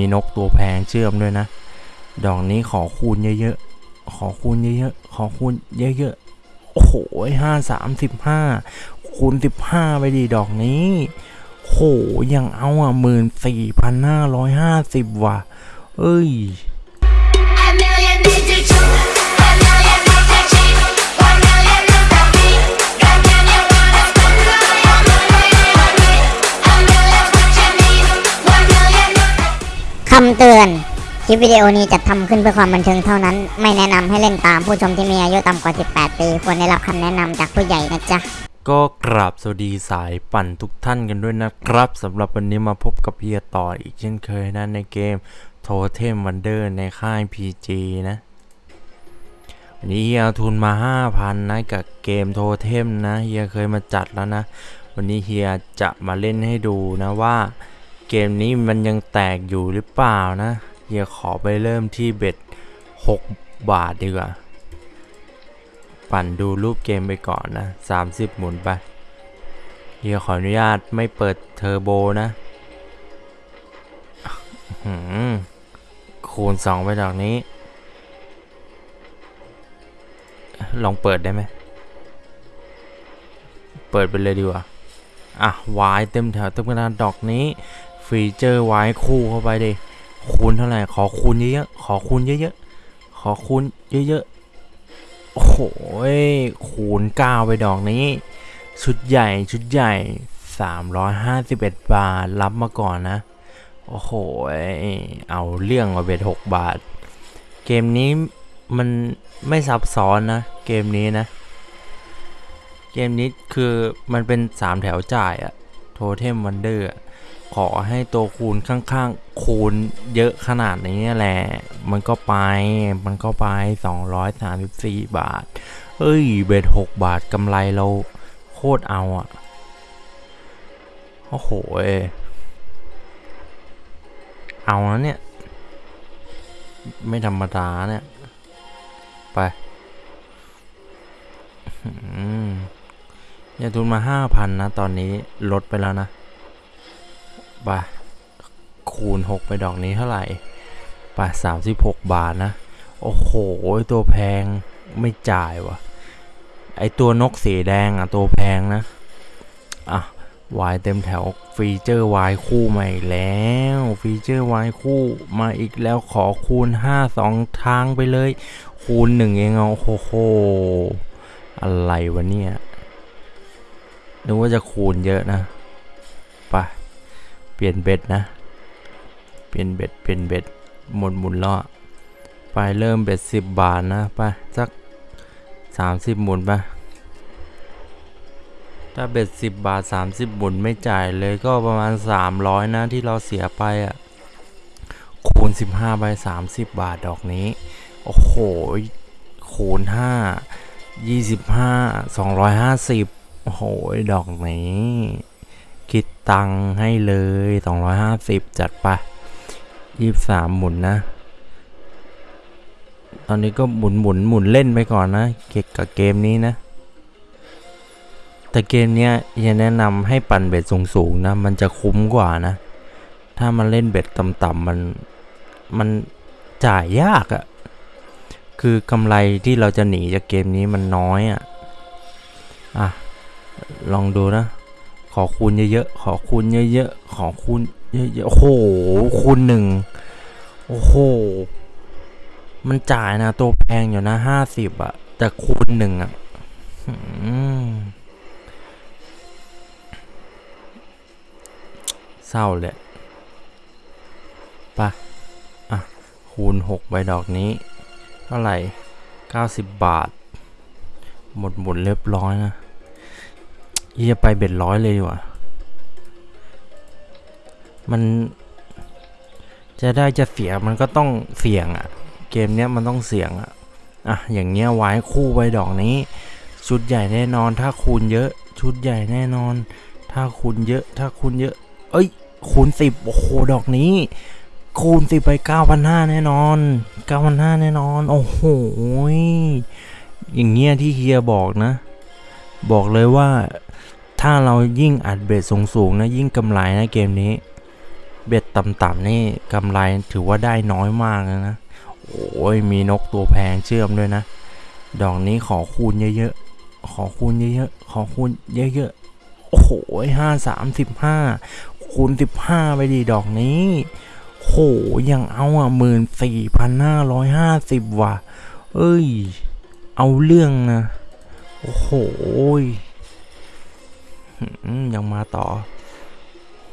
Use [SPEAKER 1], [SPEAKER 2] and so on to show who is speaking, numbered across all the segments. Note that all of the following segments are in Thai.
[SPEAKER 1] มีนกตัวแพงเชื่อมด้วยนะ ดอกนี้ขอคูณเยอะๆ ขอคูณเยอะๆ ขอคูณเยอะๆ โอ้โหห้าสามสิบห้าคูณสิบห้าไปดีดอกนี้โหยังเอาอะหมื่นสี่พันห้าร้อยห้าสิบว่ะ เอ้ย
[SPEAKER 2] เตือน คลิปวิดีโอนี้จะทำขึ้นเพื่อความบันเทิงเท่านั้น ไม่แนะนำให้เล่นตามผู้ชมที่มีอายุต่ำกว่า 18 ปี ควรได้รับคำแนะนำจากผู้ใหญ่นะจ๊ะ
[SPEAKER 1] ก็กราบสวัสดีสายปั่นทุกท่านกันด้วยนะครับสำหรับวันนี้มาพบกับเฮียต่ออีกเช่นเคยนะในเกม Totem Wonder ในค่าย PG นะ วันนี้เฮียเอาทุนมา 5,000 นะกับเกม Totem นะเฮียเคยมาจัดแล้วนะ วันนี้เฮียจะมาเล่นให้ดูนะว่า เกมนี้มันยังแตกอยู่หรือเปล่านะเฮียขอไปเริ่มที่เบ็ด 6 บาทดีกว่า ปั่นดูรูปเกมไปก่อนนะ 30 หมุนไปเฮียขออนุญาตไม่เปิดเทอร์โบนะหือคูณ 2 ไปดอกนี้ ลองเปิดได้ไหม เปิดไปเลยดีกว่า อะวายเต็มแถวเต็มกระดานดอกนี้ ฟีเจอร์ไวายคู่เข้าไปดิคูณเท่าไหร่ ขอคูณเยอะๆ ขอคูณเยอะๆ ขอคูณเยอะๆ โอ้โหยคูณ9ไปดอกนี้ ชุดใหญ่ชุดใหญ่ 351 บาท รับมาก่อนนะ โอ้โห เอาเรื่องมาเบ็ด6บาท เกมนี้มันไม่ซับซ้อนนะ เกมนี้นะ เกมนี้คือมันเป็น 3 แถวจ่ายอะโทเทมวันเดอร์ ขอให้ตัวคูณข้างๆ คูณเยอะขนาดนี้แหละ มันก็ไป มันก็ไป 234 บาท เอ้ย เบ็ด6บาทกำไรเราโคตรเอาอะโอ้โหยเอานะเนี่ย ไม่ธรรมดาเนี่ย ไปอืมอย่าทุนมาห้าพันนะ ตอนนี้ลดไปแล้วนะ ไปคูณหกไปดอกนี้เท่าไหร่ปสามสิบหกบาทนะ โอ้โห ตัวแพงไม่จ่ายวะไอตัวนกสีแดงอะ ตัวแพงนะ อะวายเต็มแถวฟีเจอร์วายคู่มาอีกแล้ว ฟีเจอร์วายคู่มาอีกแล้วขอคูณ 5 2 ทางไปเลย คูณ 1 เองเอาโอ้โห อะไรวะเนี่ยนึกว่าจะคูณเยอะนะ เปลี่ยน bet นะ เปลี่ยน bet เปลี่ยน bet หมุนหมุนล้อ ไปเริ่ม bet สิบบาทนะ ไปสักสามสิบหมุนไปถ้าเบ็ดสิบบาทสามสิบหมุนไม่จ่ายเลยก็ประมาณสามร้อยนะที่เราเสียไปอะ คูณสิบห้าใบสามสิบบาทดอกนี้ โอ้โห คูณห้ายี่สิบห้าสองร้อยห้าสิบโอ้โห ดอกนี้ ตังให้เลยสองร้อยห้าสิบจัดไปยี่สามหมุนนะ ตอนนี้ก็หมุนหมุนหมุนเล่นไปก่อนนะ เกี่ยวกับเกมนี้นะ แต่เกมเนี้ยยังแนะนำให้ปั่นเบ็ดสูงๆนะ มันจะคุ้มกว่านะ ถ้ามันเล่นเบ็ดต่ำๆมัน มันจ่ายยากอะ่ะ คือกำไรที่เราจะหนีจากเกมนี้มันน้อยอะ่ะ อะ ลองดูนะ อคูณเยอะๆ ขอคูณเยอะๆ ขอคูณเยอะๆ โอ้โห คูณหนึ่ง โอ้โห มันจ่ายนะตัวแพงอยู่นะห้าสิบอะแต่คูณหนึ่งอะเศร้าเลยไปะอะ คูณหกใบดอกนี้ เท่าไหร่เก้าสิบบาท หมดหมดเรียบร้อยนะ เฮียไปเบ็ดร้อยเลยดีกว่า มันจะได้จะเสียมันก็ต้องเสี่ยงอะ่ะ เกมเนี้ยมันต้องเสี่ยงอะ่ะ อะ อย่างเงี้ยไว้คู่ใบดอกนี้ ชุดใหญ่แน่นอน ถ้าคูณเยอะ ชุดใหญ่แน่นอน ถ้าคูณเยอะ ถ้าคูณเยอะ เอ้ย คูณสิบโอ้โห ดอกนี้ คูณสิบไปเก้าพันห้าแน่นอนเก้าพันห้าแน่นอน โอ้โห อย่างเงี้ยที่เฮียบอกนะ บอกเลยว่า ถ้าเรายิ่งอัดเบสสูงๆนะยิ่งกำไรนะเกมนี้ เบ็ดต่ำๆนี่กำไรถือว่าได้น้อยมากเลยนะ โอ้ยมีนกตัวแพงเชื่อมด้วยนะ ดอกนี้ขอคูณเยอะๆ ขอคูณเยอะๆ ขอคูณเยอะๆ โอ้โหห้าสามสิบห้าคูณสิบห้าไปดีดอกนี้โหยังเอาอะหมื่นสี่พันห้าร้อยห้าสิบว่ะ เอ้ย เอาเรื่องนะ โอ้โห ยังมาต่อ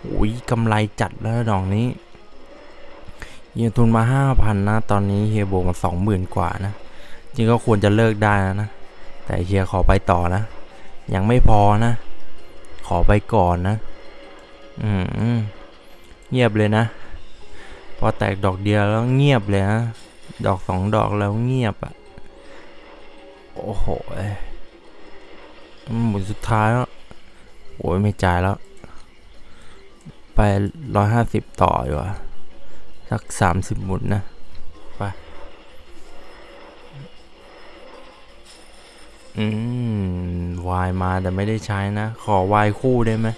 [SPEAKER 1] โอ้ยกำไรจัดแล้วดอกนี้เฮียทุนมาห้าพันนะ ตอนนี้เฮียบวกมาสองหมื่นกว่านะ จริงก็ควรจะเลิกได้นะ แต่เฮียขอไปต่อนะ ยังไม่พอนะ ขอไปก่อนนะ อืมเงียบเลยนะ พอแตกดอกเดียวแล้วเงียบเลยนะ ดอกสองดอกแล้วเงียบอะโอ้โหเหมุนสุดท้ายแล้ว โอ้ยไม่จ่ายแล้ว ไปร้อยห้าสิบต่อดีกว่าสักสามสิบหมุนนะ ไป อืม วายมาแต่ไม่ได้ใช้นะ ขอวายคู่ได้ไหม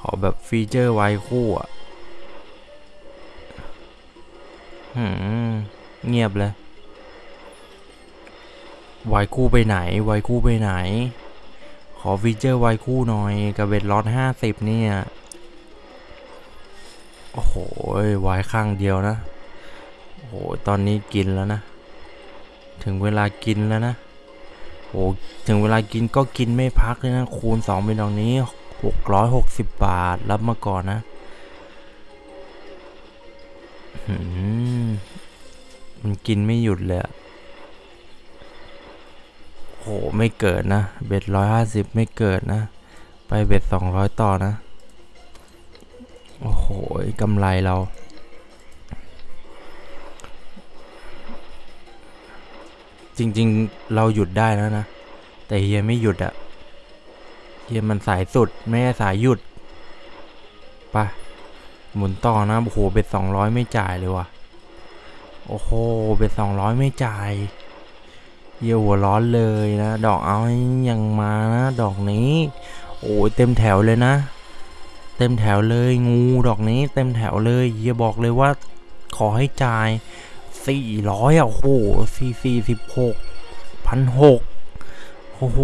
[SPEAKER 1] ขอแบบฟีเจอร์วายคู่อะหืม เงียบเลยวายคู่ไปไหน วายคู่ไปไหน ขอฟีเจอร์ไวคู่หน่อยกับเบ็ดล็อตห้าสิบเนี่ย โอ้โหไวข้างเดียวนะ โอ้โห ตอนนี้กินแล้วนะ ถึงเวลากินแล้วนะโอ้ถึงเวลากินก็กินไม่พักเลยนะ คูณสองเป็นดอกนี้หกร้อยหกสิบบาท รับมาก่อนนะมมันกินไม่หยุดเลยอะ โหไม่เกิดนะ เบ็ดร้อยห้าสิบไม่เกิดนะ ไปเบ็ดสองร้อยต่อนะ โอ้โหกำไรเรา จริงๆเราหยุดได้แล้วนะ แต่เฮียไม่หยุดอะเฮียมันสายสุด ไม่ใช่สายหยุดปะหมุนต่อนะ โอ้โห เบ็ดสองร้อยไม่จ่ายเลยว่ะ โอ้โห เบ็ดสองร้อยไม่จ่าย เฮียหัวร้อนเลยนะ ดอกเอายังมานะดอกนี้ โอ้ยเต็มแถวเลยนะ เต็มแถวเลยงูดอกนี้เต็มแถวเลยเฮียบอกเลยว่าขอให้จ่ายสี่ร้อยอะโอ้โหสี่สี่สิบหกพันหกโอ้โห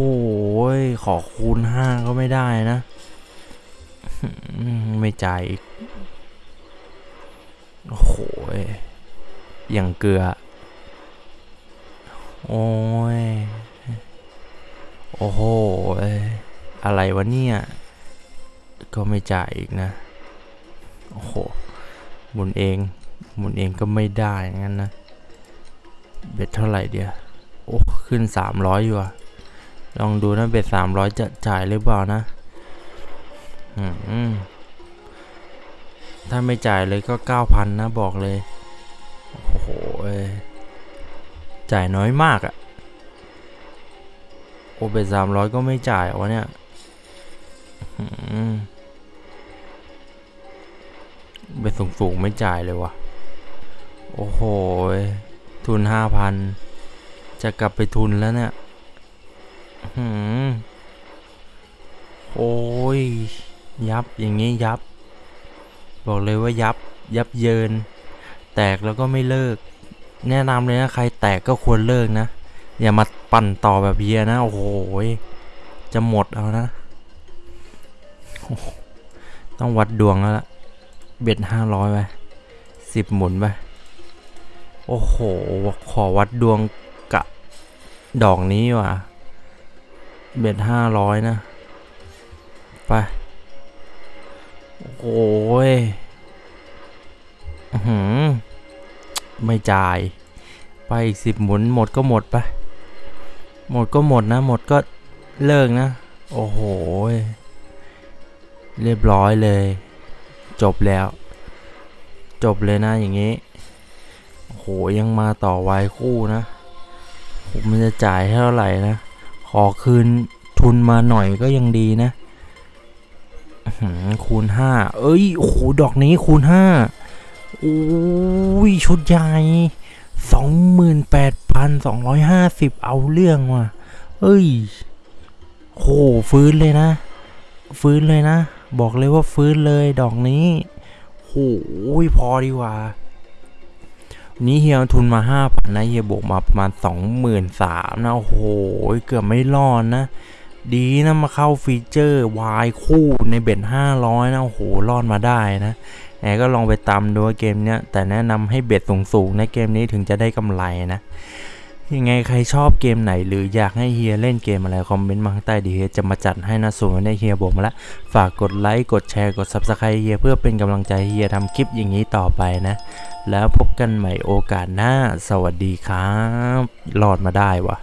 [SPEAKER 1] ขอคูณห้าก็ไม่ได้นะ ไม่จ่ายอีก โอ้โหอย่างเกลือ โอ้ย โอ้โห อะไรวะเนี่ย ก็ไม่จ่ายอีกนะ โอ้โห หมุนเอง หมุนเองก็ไม่ได้งั้นนะ เบ็ดเท่าไหร่เดียว โอ้ ขึ้นสามร้อยอยู่อะลองดูนะเบ็ดสามร้อยจะจ่ายหรือเปล่านะ อืมถ้าไม่จ่ายเลยก็เก้าพันนะ บอกเลย โอ้โห จ่ายน้อยมากอะโอเบ็ดสามร้อยก็ไม่จ่ายวะเนี่ยอืมเบ็ดสูงๆไม่จ่ายเลยวะโอ้โห ทุนห้าพัน จะกลับไปทุนแล้วเนี่ยหืมโอ้ย ยับอย่างงี้ยับ บอกเลยว่ายับ ยับเยิน แตกแล้วก็ไม่เลิก แนะนำเลยนะใครแตกก็ควรเลิกนะ อย่ามาปั่นต่อแบบเฮียนะ โอ้โหจะหมดเอานะ ต้องวัดดวงแล้วล่ะ เบ็ดห้าร้อยไปสิบหมุนไป โอ้โห ขอวัดดวงกะ ดอกนี้ว่ะ เบ็ดห้าร้อยนะ ไป โอ้ย อื้อหือ ไม่จ่าย ไปอีกสิบหมุนหมดก็หมดไปหมดก็หมดนะ หมดก็เลิกนะ โอ้โห เรียบร้อยเลย จบแล้ว จบเลยนะอย่างนี้ โอ้โห ยังมาต่อวายคู่นะ ผมมันจะจ่ายเท่าไหร่นะ ขอคืนทุนมาหน่อยก็ยังดีนะคูณห้า เอ้ย โอ้โห ดอกนี้คูณห้า โอ้ยชุดใหญ่สองหมื่นแปดพันสองร้อยห้าสิบเอาเรื่องว่ะ เอ้ยโหฟื้นเลยนะ ฟื้นเลยนะ บอกเลยว่าฟื้นเลยดอกนี้โหพอดีกว่าวันนี้เฮียเอาทุนมาห้าพันนะเฮียบวกมาประมาณสองหมื่นสามนะโอ้โหเกือบไม่รอดนะดีนะมาเข้าฟีเจอร์วายคู่ในเบ็ดห้าร้อยนะโอ้โหรอดมาได้นะ แหนก็ลองไปตามดูเกมเนี้ยแต่แนะนำให้เบ็ดสูงๆนะเกมนี้ถึงจะได้กำไรนะยังไงใครชอบเกมไหน หรืออยากให้เฮียเล่นเกมอะไร คอมเมนต์มาข้างใต้ดีเฮียจะมาจัดให้นะส่วนวันเฮียบอกมาล้วฝากกดไลค์กดแชร์กด Subscribe เฮียเพื่อเป็นกำลังใจเฮียทำคลิปอย่างนี้ต่อไปนะ แล้วพบกันใหม่โอกาสหน้า สวัสดีครับรอดมาได้วะ